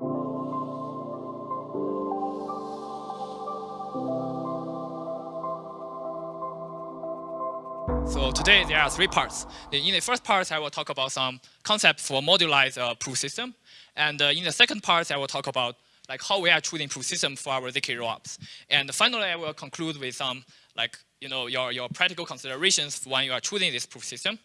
So today there are three parts. In the first part, I will talk about some concepts for modularized uh, proof system. And uh, in the second part, I will talk about like how we are choosing proof system for our ZK rollups. And finally, I will conclude with some like you know your, your practical considerations when you are choosing this proof system.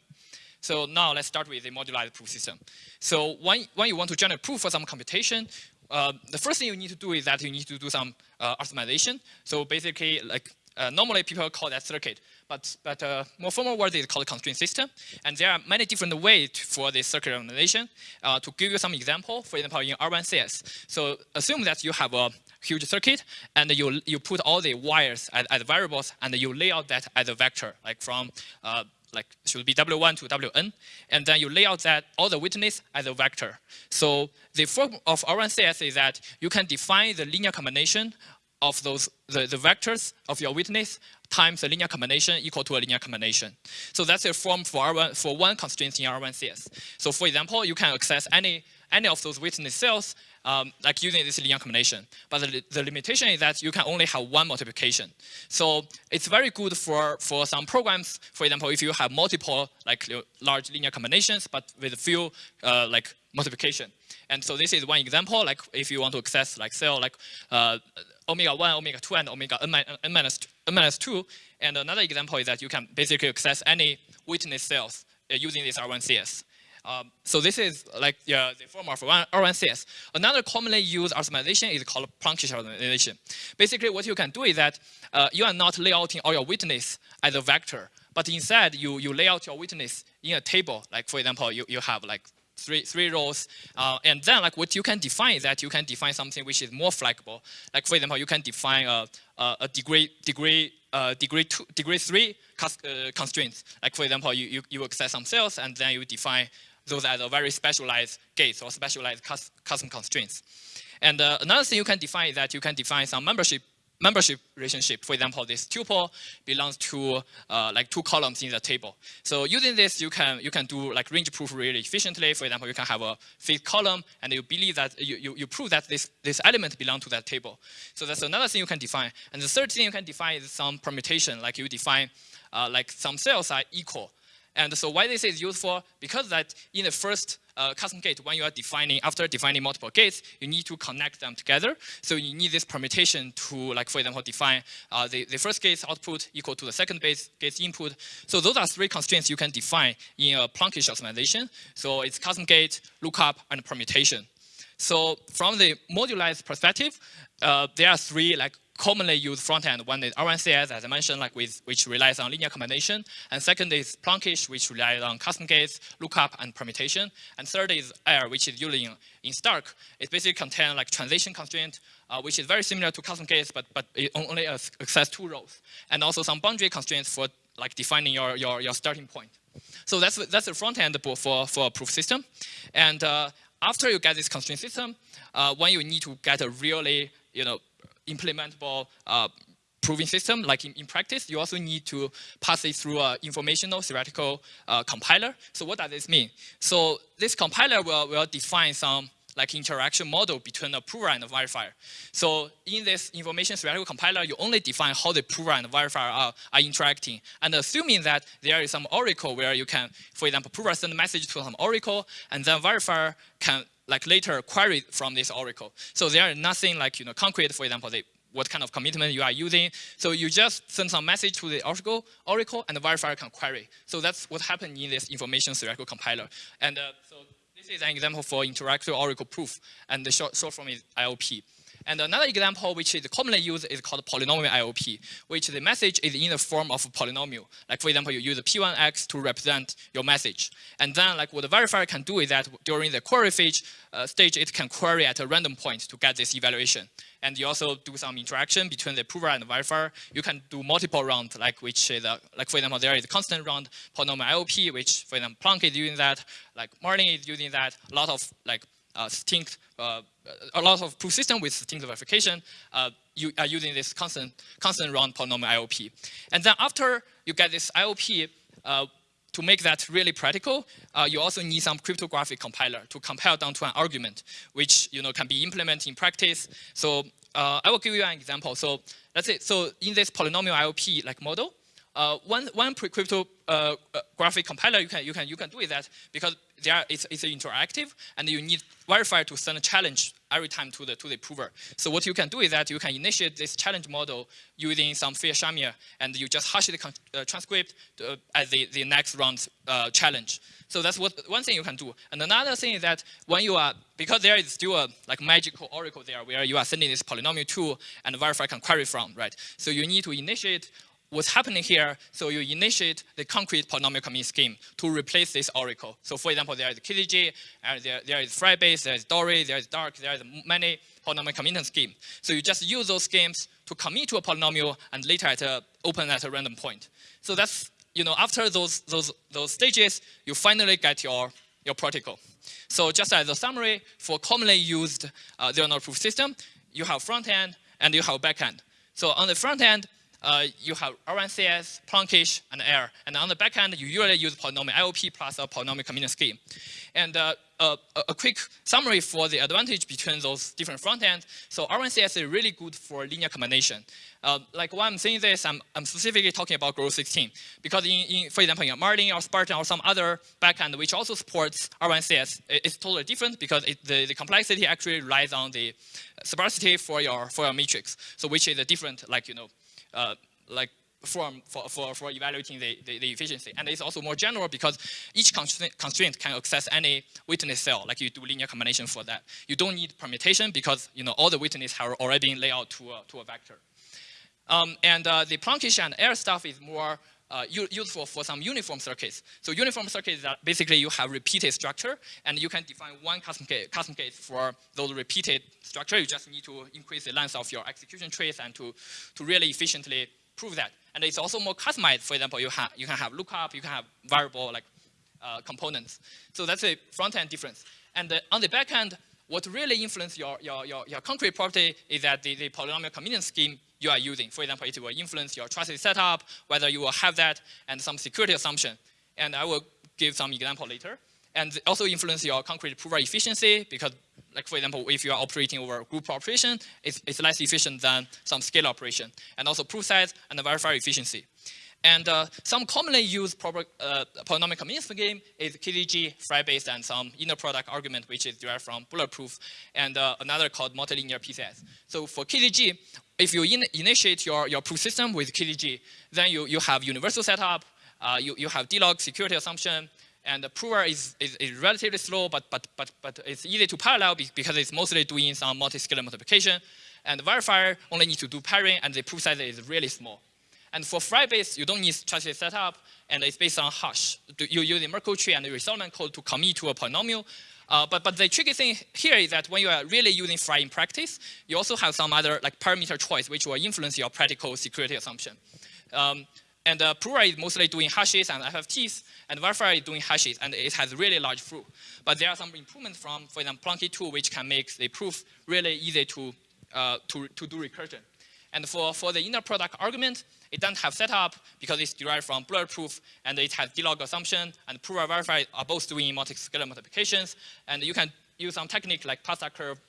So now let's start with the modularized proof system. So when, when you want to generate proof for some computation, uh, the first thing you need to do is that you need to do some uh, optimization. So basically, like uh, normally people call that circuit, but, but uh, more formal word is called constraint system. And there are many different ways for this circuit optimization. Uh, to give you some example, for example, in R1CS. So assume that you have a huge circuit and you, you put all the wires as, as variables and you lay out that as a vector, like from uh, like should be W1 to Wn, and then you lay out that all the witness as a vector. So the form of R1CS is that you can define the linear combination of those the, the vectors of your witness times the linear combination equal to a linear combination. So that's a form for R1 for one constraint in R1CS. So for example, you can access any any of those witness cells um, like using this linear combination. But the, the, limitation is that you can only have one multiplication. So it's very good for, for some programs. For example, if you have multiple like large linear combinations, but with few uh, like multiplication. And so this is one example, like if you want to access like cell like uh, omega 1, omega 2, and omega n, n, minus, n minus 2. And another example is that you can basically access any witness cells uh, using this R1CS. Um, so this is like yeah, the form of R1CS. Another commonly used optimization is called Plonkish optimization. Basically, what you can do is that uh, you are not layouting all your witness as a vector, but instead you, you lay out your witness in a table. Like for example, you, you have like three, three rows. Uh, and then like what you can define is that you can define something which is more flexible. Like for example, you can define a, a, a degree, degree, uh, degree, two, degree three uh, constraints. Like for example, you, you, you access some cells and then you define those as a very specialized gates or specialized custom constraints. And uh, another thing you can define is that you can define some membership membership relationship. For example, this tuple belongs to uh, like two columns in the table. So using this, you can you can do like range proof really efficiently. For example, you can have a fifth column, and you believe that you, you, you prove that this this element belongs to that table. So that's another thing you can define. And the third thing you can define is some permutation, like you define uh, like some cells are equal. And so why this is useful? Because that in the first uh, custom gate, when you are defining, after defining multiple gates, you need to connect them together. So you need this permutation to, like for example, define uh, the, the first gate's output equal to the second base gate's input. So those are three constraints you can define in a Plonkish optimization. So it's custom gate, lookup, and permutation. So from the modularized perspective, uh, there are three like commonly used front end. One is R1CS, as I mentioned, like with, which relies on linear combination. And second is Plonkish, which relies on custom gates, lookup, and permutation. And third is Air, which is in, in Stark. It basically contains like transition constraint, uh, which is very similar to custom gates, but, but it only access two rows. And also some boundary constraints for like defining your, your, your starting point. So that's, that's the front end for, for a proof system. And uh, after you get this constraint system, uh, when you need to get a really, you know, implementable uh, proving system, like in, in, practice, you also need to pass it through an informational theoretical uh, compiler. So what does this mean? So this compiler will, will define some like interaction model between the prover and the verifier. So in this information theoretical compiler, you only define how the prover and the verifier are, are interacting. And assuming that there is some oracle where you can, for example, prover send a message to some oracle, and then verifier can like later query from this oracle. So there are nothing like you know concrete, for example, what kind of commitment you are using. So you just send some message to the oracle, oracle and the verifier can query. So that's what happened in this information theoretical compiler. And uh, so this is an example for interactive oracle proof, and the short, short form is IOP. And another example which is commonly used is called polynomial IOP, which the message is in the form of a polynomial. Like for example, you use P1x to represent your message. And then like what the verifier can do is that during the query phase, uh, stage, it can query at a random point to get this evaluation. And you also do some interaction between the prover and the verifier. You can do multiple rounds, like which is, a, like for example, there is a constant round polynomial IOP, which for example, Plonk is using that, like Marlin is using that, a lot of like uh, uh, a lot of proof system with succinct verification, uh, you are using this constant, constant round polynomial IOP. And then after you get this IOP, to make that really practical, uh, you also need some cryptographic compiler to compile down to an argument, which you know can be implemented in practice. So uh, I will give you an example. So let's say, so in this polynomial IOP like model, uh, one one cryptographic compiler you can you can you can do is that because there it's, it's interactive and you need verifier to send a challenge every time to the to the prover. So what you can do is that you can initiate this challenge model using some fair Fiat-Shamir and you just hash the uh, transcript uh, as the, the next round uh, challenge. So that's what one thing you can do. And another thing is that when you are, because there is still a like magical oracle there where you are sending this polynomial to and verifier can query from, right? So you need to initiate what's happening here, so you initiate the concrete polynomial commitment scheme to replace this oracle. So for example, there is KZG, and there, there is FRI-based, there is Dory, there is Dark, there is many polynomial commitment scheme. So you just use those schemes to commit to a polynomial and later at a, open at a random point. So that's, you know, after those, those, those stages, you finally get your, your protocol. So just as a summary, for commonly used uh, zero-knowledge proof system, you have front end and you have back end. So on the front end, uh, you have R1CS, Plonkish, and Air. And on the back end, you usually use polynomial IOP plus a polynomial commitment scheme. And uh, a, a, quick summary for the advantage between those different front ends. So R1CS is really good for linear combination. Uh, like when I'm saying this, I'm, I'm specifically talking about Groth 16. Because in, in, for example, in Marlin or Spartan or some other backend which also supports R1CS, it's totally different because it, the, the complexity actually relies on the sparsity for your, for your matrix. So which is a different, like, you know, uh, like form for, for, for evaluating the, the, the, efficiency. And it's also more general because each constraint can access any witness cell, like you do linear combination for that. You don't need permutation because you know all the witnesses have already been laid out to a, to a vector. Um, and uh, the Plonkish and Air stuff is more uh, useful for some uniform circuits. So uniform circuits are basically you have repeated structure and you can define one custom case, custom case for those repeated structure. You just need to increase the length of your execution trace and to, to really efficiently prove that. And it's also more customized. For example, you, have you can have lookup, you can have variable like uh, components. So that's a front-end difference. And uh, on the back end, what really influences your, your, your, your, concrete property is that the, the polynomial commitment scheme you are using. For example, it will influence your trusted setup, whether you will have that, and some security assumption. And I will give some example later. And also influence your concrete prover efficiency because, like for example, if you are operating over group operation, it's, it's less efficient than some scale operation. And also proof size and the verifier efficiency. And uh, some commonly used uh, polynomial commitment game is KZG, FRI-based, and some inner product argument, which is derived from Bulletproof, and uh, another called multilinear PCS. So for KZG, if you in initiate your, your proof system with KZG, then you, you have universal setup, uh, you, you have D-log security assumption, and the prover is, is, is, relatively slow, but, but, but, but it's easy to parallel because it's mostly doing some multi-scalar multiplication. And the verifier only needs to do pairing, and the proof size is really small. And for FRI-based, you don't need trusted setup, and it's based on hash. You use the Merkle tree and the Reed-Solomon code to commit to a polynomial. Uh, but, but the tricky thing here is that when you are really using FRI in practice, you also have some other like parameter choice which will influence your practical security assumption. Um, and uh, Prover is mostly doing hashes and FFTs, and Verifier is doing hashes, and it has really large proof. But there are some improvements from, for example, Plonky 2, which can make the proof really easy to, uh, to, to do recursion. And for, for the inner product argument, it doesn't have setup because it's derived from Bulletproof and it has D-log assumption and prover verify are both doing multi-scalar multiplications. And you can use some technique like pasta curve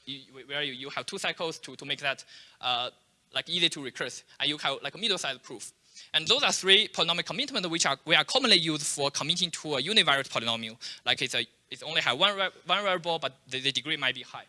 where you, you have two cycles to, to make that uh, like easy to recurse. And you have like a middle-sized proof. And those are three polynomial commitments which are, we are commonly used for committing to a univariate polynomial. Like it's, a, it's only have one, one variable, but the, the degree might be high.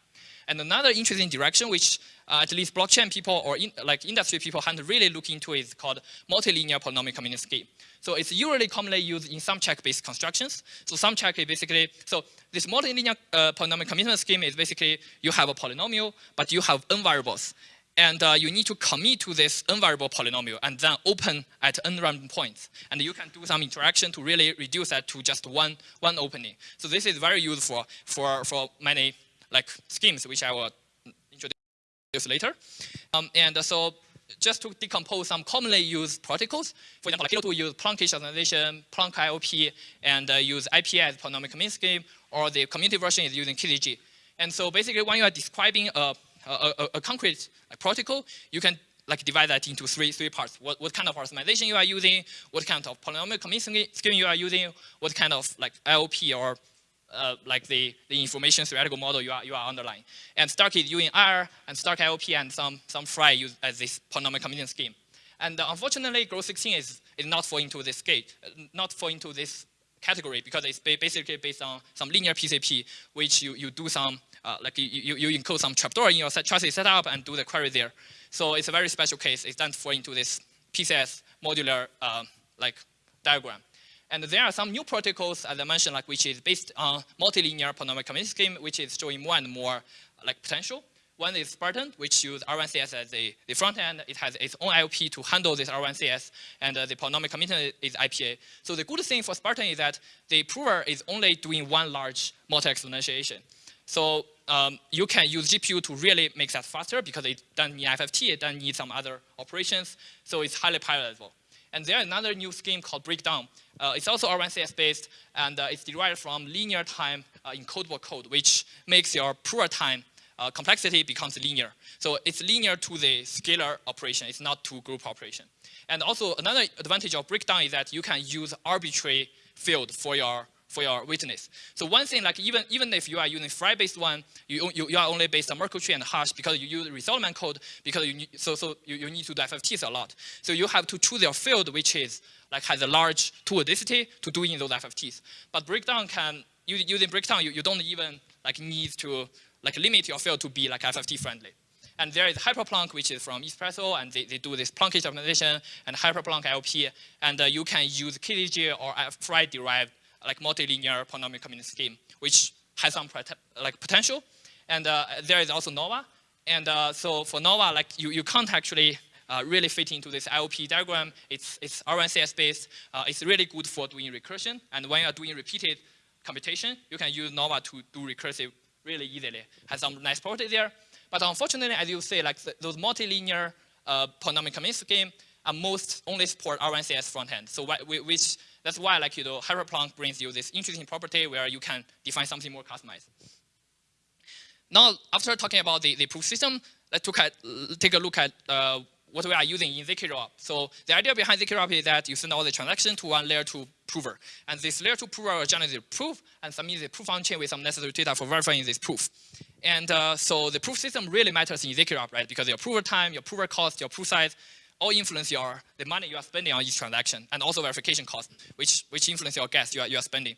And another interesting direction, which uh, at least blockchain people or in, like industry people haven't really looked into is called multilinear polynomial commitment scheme. So it's usually commonly used in sumcheck-based constructions. So sumcheck is basically, so this multilinear uh, polynomial commitment scheme is basically you have a polynomial, but you have n variables. And uh, you need to commit to this n variable polynomial and then open at n random points. And you can do some interaction to really reduce that to just one, one opening. So this is very useful for, for many like schemes, which I will introduce later. Um, and so just to decompose some commonly used protocols, for example, like Halo 2 use Plonkish organization, Plonk IOP, and uh, use IP as polynomial commitment scheme, or the community version is using KZG. And so basically when you are describing a, a, a, concrete protocol, you can like divide that into three three parts. What what kind of optimization you are using, what kind of polynomial commitment scheme you are using, what kind of like IOP or uh, like the, the information theoretical model you are, you are underlying. And Stark is using Air and Stark IOP and some, some FRI use as this polynomial commitment scheme. And uh, unfortunately, Groth 16 is, is not fall into this gate, not fall into this category because it's basically based on some linear PCP, which you, you do some, uh, like you, you, you encode some trapdoor in your chassis setup and do the query there. So it's a very special case. It doesn't fall into this PCS modular uh, like diagram. And there are some new protocols, as I mentioned, like which is based on multilinear polynomial commitment scheme, which is showing more and more like potential. One is Spartan, which uses R1CS as the, the front end. It has its own IOP to handle this R1CS, and uh, the polynomial commitment is IPA. So the good thing for Spartan is that the prover is only doing one large multi-exponentiation. So um, you can use GPU to really make that faster because it doesn't need FFT, it doesn't need some other operations, so it's highly parallelizable. And there's another new scheme called Brakedown. Uh, it's also R1CS based, and uh, it's derived from linear time uh, encodable code, which makes your prover time uh, complexity becomes linear. So it's linear to the scalar operation, it's not to group operation. And also another advantage of Brakedown is that you can use arbitrary field for your for your witness. So one thing, like even even if you are using FRI-based one, you, you, you are only based on Merkle tree and hash because you use Reed-Solomon code because you need, so so you, you need to do FFTs a lot. So you have to choose your field which is like has a large two-adicity to doing those FFTs. But Brakedown can using Brakedown you, you don't even like need to like limit your field to be like FFT friendly. And there is Hyperplonk, which is from Espresso, and they, they do this Plonkish optimization and Hyperplonk IOP, and uh, you can use KZG or FRI-derived like multilinear polynomial commitment scheme, which has some like potential. And uh, there is also Nova. And uh, so for Nova, like you, you can't actually uh, really fit into this IOP diagram. It's, it's R1CS based. Uh, it's really good for doing recursion. And when you are doing repeated computation, you can use Nova to do recursive really easily. Has some nice property there. But unfortunately, as you say, like those multilinear uh, polynomial commitment scheme are most only support R1CS front end. So which that's why like you know Hyperplonk brings you this interesting property where you can define something more customized. Now, after talking about the, the proof system, let's at, take a look at uh, what we are using in ZK So the idea behind ZK is that you send all the transactions to one layer 2 prover. And this layer 2 prover will generate the proof and submit the proof on chain with some necessary data for verifying this proof. And uh, so the proof system really matters in ZK right? Because your prover time, your prover cost, your proof size, all influence your the money you are spending on each transaction, and also verification cost, which which influence your gas you are you are spending.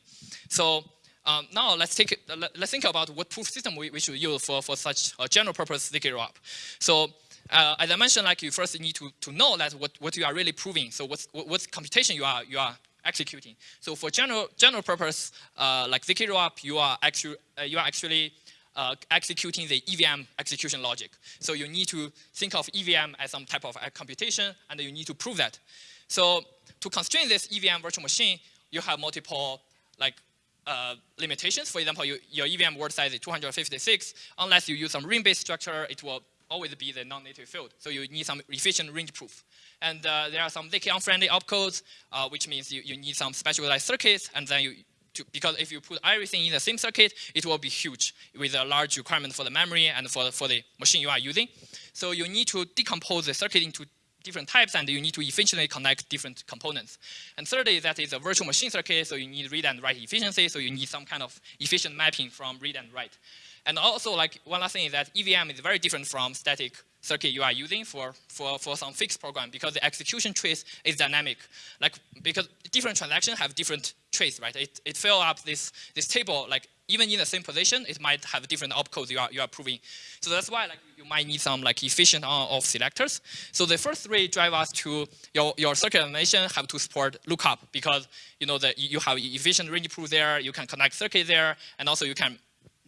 So um, now let's take let's think about what proof system we, we should use for for such a general purpose ZK rollup. So uh, as I mentioned, like you first need to, to know that what, what you are really proving. So what's, what, computation you are, you are executing. So for general, general purpose, uh, like ZK rollup, you are actually, uh, you are actually uh, executing the EVM execution logic. So you need to think of EVM as some type of computation, and you need to prove that. So to constrain this EVM virtual machine, you have multiple like uh, limitations. For example, you, your EVM word size is 256. Unless you use some ring-based structure, it will always be the non-native field. So you need some efficient range proof. And uh, there are some ZK unfriendly opcodes, uh, which means you, you need some specialized circuits, and then you, to, because if you put everything in the same circuit, it will be huge with a large requirement for the memory and for, for the machine you are using. So you need to decompose the circuit into different types and you need to efficiently connect different components. And thirdly, that is a virtual machine circuit, so you need read and write efficiency, so you need some kind of efficient mapping from read and write. And also, like one last thing is that EVM is very different from static circuit you are using for, for, for some fixed program because the execution trace is dynamic. Like because different transactions have different trace, right? It, it fill up this, this table, like even in the same position, it might have different opcodes you are, you are proving. So that's why like you might need some like efficient on-off selectors. So the first three drive us to your, your circuit animation have to support lookup because you know that you have efficient range proof there, you can connect circuit there, and also you can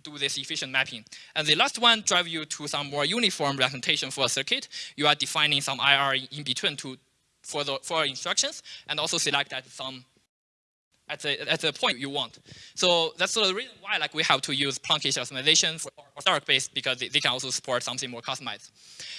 do this efficient mapping. And the last one drive you to some more uniform representation for a circuit. You are defining some IR in between to for the for instructions and also select at some at the at the point you want. So that's the reason why like we have to use Plonkish optimization for Spark based because they, they, can also support something more customized.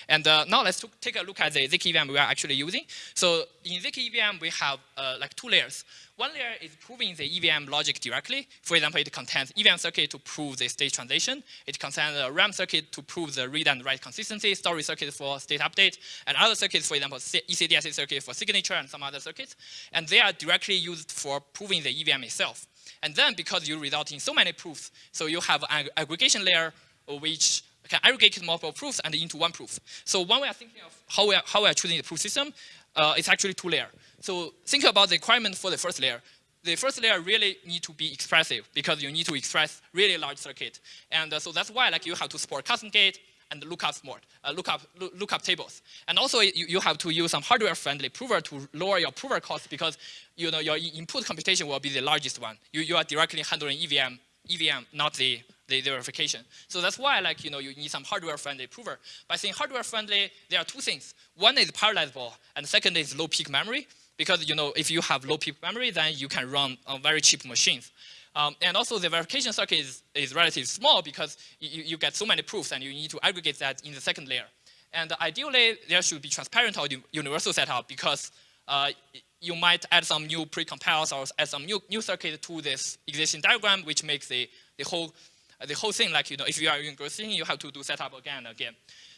And uh, now let's take a look at the ZK EVM we are actually using. So in ZK EVM, we have uh, like two layers. One layer is proving the EVM logic directly. For example, it contains EVM circuit to prove the state transition. It contains a RAM circuit to prove the read and write consistency, storage circuit for state update, and other circuits, for example, ECDSA circuit for signature and some other circuits. And they are directly used for proving the EVM itself. And then because you result in so many proofs, so you have an aggregation layer which can aggregate multiple proofs and into one proof. So one way of thinking of how we are, how we are choosing the proof system, uh, it's actually two layer. So think about the requirement for the first layer. The first layer really need to be expressive because you need to express really large circuit. And uh, so that's why like you have to support custom gate and lookup smart, uh, lookup, lookup tables. And also you, you have to use some hardware friendly prover to lower your prover cost because you know your input computation will be the largest one. You, you are directly handling EVM, EVM, not the, the, verification. So that's why like you know you need some hardware friendly prover. By saying hardware friendly, there are two things. One is parallelizable, and second is low peak memory. Because you know if you have low peak memory, then you can run on very cheap machines. Um, and also the verification circuit is, is relatively small because you, you get so many proofs and you need to aggregate that in the second layer. And ideally, there should be transparent or universal setup because uh, you might add some new pre-compiles or add some new, new circuit to this existing diagram, which makes the, the whole the whole thing, like, you know, if you are using Grossing, you have to do setup again and again.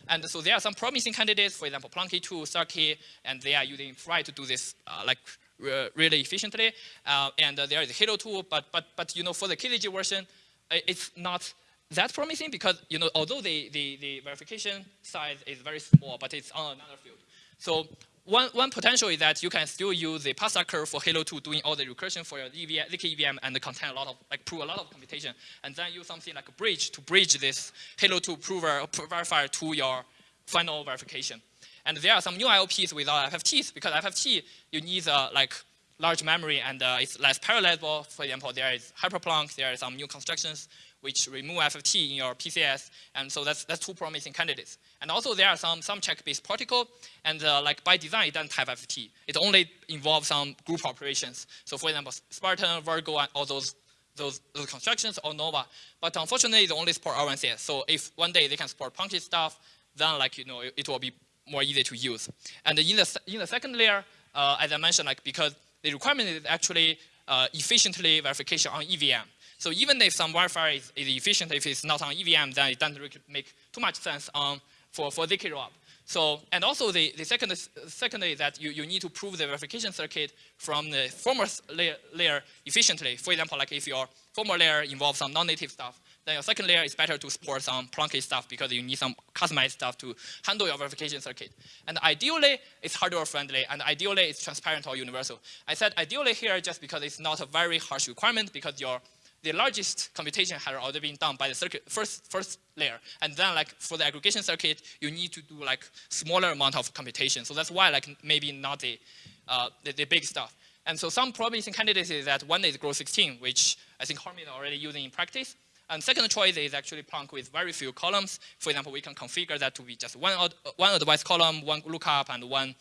And so there are some promising candidates, for example, Plonky 2, Circuit, and they are using FRI to do this, uh, like, really efficiently. Uh, and uh, there is Halo 2, but, but, but, you know, for the KZG version, it's not that promising because, you know, although the, the, the verification size is very small, but it's on another field. So one, one potential is that you can still use the pasta curve for Halo 2 doing all the recursion for your EVM, ZK EVM and contain a lot of, like prove a lot of computation. And then use something like a bridge to bridge this Halo 2 prover, verifier to your final verification. And there are some new IOPs without FFTs because FFT, you need uh, like large memory and uh, it's less parallelizable. For example, there is Hyperplonk, there are some new constructions which remove FFT in your PCS, and so that's, that's two promising candidates. And also there are some, sumcheck-based protocol, and uh, like by design, it doesn't have FFT. It only involves some group operations. So for example, Spartan, Virgo, and all those, those, those constructions, or Nova. But unfortunately, they only support R1CS. So if one day they can support Plonky stuff, then like, you know, it, it will be more easy to use. And in the, in the second layer, uh, as I mentioned, like because the requirement is actually uh, efficiently verification on EVM. So even if some verifier is, is, efficient, if it's not on EVM, then it doesn't really make too much sense on, for, for ZK rollup. So, and also the, the second, secondly is that you, you need to prove the verification circuit from the former layer, layer efficiently. For example, like if your former layer involves some non-native stuff, then your second layer is better to support some Plonky stuff because you need some customized stuff to handle your verification circuit. And ideally, it's hardware friendly, and ideally, it's transparent or universal. I said ideally here just because it's not a very harsh requirement because your the largest computation had already been done by the circuit first first layer, and then like for the aggregation circuit, you need to do like smaller amount of computation. So that's why like maybe not the uh, the, the, big stuff. And so some promising candidates is that one is Groth 16, which I think Harmon is already using in practice. And second choice is actually Plonk with very few columns. For example, we can configure that to be just one, one advice column, one lookup, and one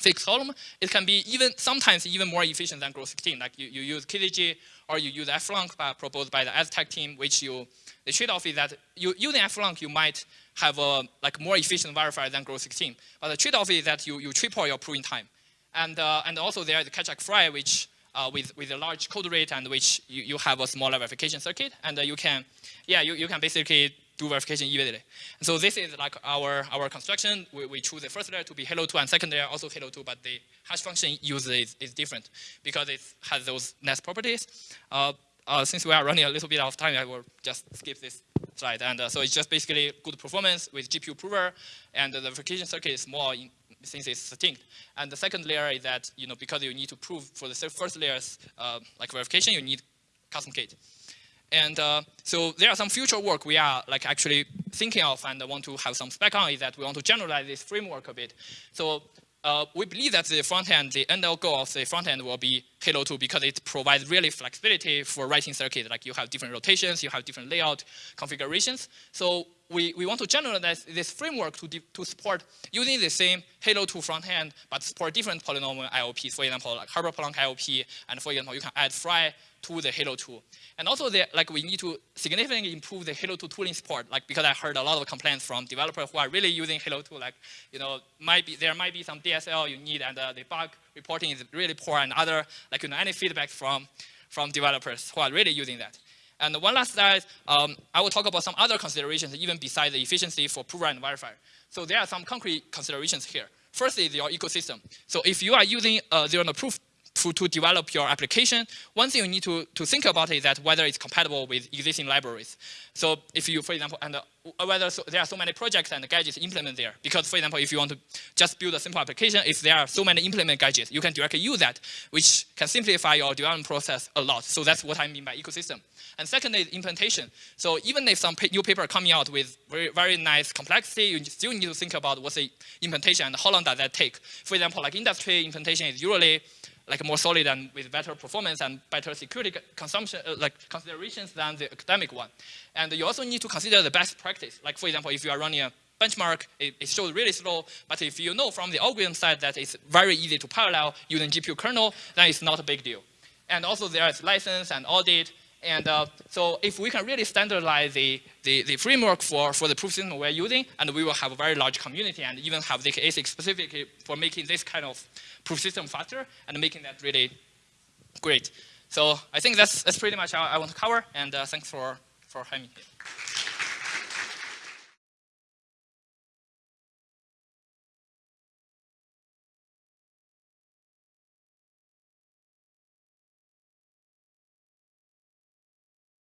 fixed column. It can be even sometimes even more efficient than Groth 16. Like you, you use KZG or you use FLONK proposed by the Aztec team, which you, the trade-off is that you, using FLONK, you might have a like more efficient verifier than Groth 16. But the trade-off is that you, you triple your proving time. And, uh, and also there is Keccak FRI, which uh, with, with a large code rate and which you, you have a smaller verification circuit. And uh, you can, yeah, you, you can basically do verification immediately. And so this is like our, our construction. We, we choose the first layer to be Halo 2 and second layer also Halo 2, but the hash function used is, is different because it has those nice properties. Uh, uh, since we are running a little bit of time, I will just skip this slide. And uh, so it's just basically good performance with GPU prover, and the verification circuit is more in, since it's distinct. And the second layer is that, you know, because you need to prove for the first layers, uh, like verification, you need custom gate. And uh, so there are some future work we are like actually thinking of and want to have some spec on is that we want to generalize this framework a bit. So uh, we believe that the front end, the end goal of the front end will be Halo 2 because it provides really flexibility for writing circuit. Like you have different rotations, you have different layout configurations. So we, we want to generalize this framework to, to support using the same Halo 2 front end, but support different polynomial IOPs. For example, like Hyperplonk IOP, and for example, you can add FRI to the Halo 2. And also, there, like we need to significantly improve the Halo 2 tooling support, like because I heard a lot of complaints from developers who are really using Halo 2, like, you know, might be, there might be some DSL you need and uh, the bug reporting is really poor and other, like, you know, any feedback from, from developers who are really using that. And one last slide, um, I will talk about some other considerations even besides the efficiency for prover and verifier. So there are some concrete considerations here. First is your ecosystem. So if you are using uh, zero proof to, to develop your application, one thing you need to, to think about is that whether it's compatible with existing libraries. So if you, for example, and uh, whether so, there are so many projects and gadgets implemented there. Because for example, if you want to just build a simple application, if there are so many implement gadgets, you can directly use that, which can simplify your development process a lot. So that's what I mean by ecosystem. And second is implementation. So even if some new paper coming out with very, very nice complexity, you still need to think about what's the implementation and how long does that take. For example, like industry implementation is usually like more solid and with better performance and better security consumption, uh, like considerations than the academic one. And you also need to consider the best practice. Like for example, if you are running a benchmark, it, it, shows really slow, but if you know from the algorithm side that it's very easy to parallel using GPU kernel, then it's not a big deal. And also there is license and audit, and uh, so if we can really standardize the, the, the, framework for, for the proof system we're using, and we will have a very large community and even have the ASIC specifically for making this kind of proof system faster and making that really great. So I think that's, that's pretty much how I want to cover, and uh, thanks for, for having me here.